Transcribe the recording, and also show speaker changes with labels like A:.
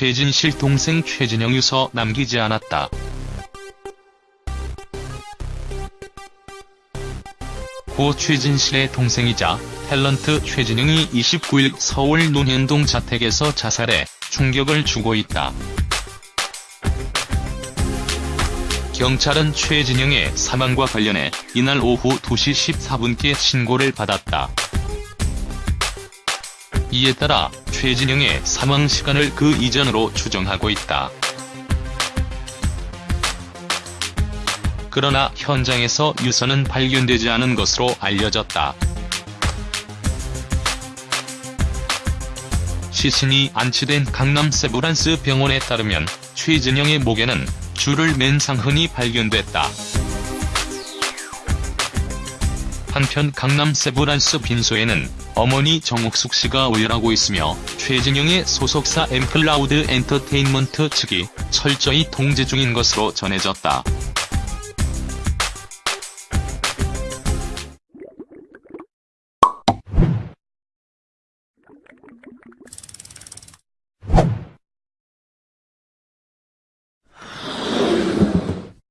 A: 최진실 동생 최진영 유서 남기지 않았다. 고 최진실의 동생이자 탤런트 최진영이 29일 서울 논현동 자택에서 자살해 충격을 주고 있다. 경찰은 최진영의 사망과 관련해 이날 오후 2시 14분께 신고를 받았다. 이에 따라 최진영의 사망 시간을 그 이전으로 추정하고 있다. 그러나 현장에서 유서는 발견되지 않은 것으로 알려졌다. 시신이 안치된 강남 세브란스 병원에 따르면 최진영의 목에는 줄을 맨 상흔이 발견됐다. 한편 강남 세브란스 빈소에는 어머니 정옥숙 씨가 오열하고 있으며 최진영의 소속사 엠클라우드 엔터테인먼트 측이 철저히 통제 중인 것으로 전해졌다.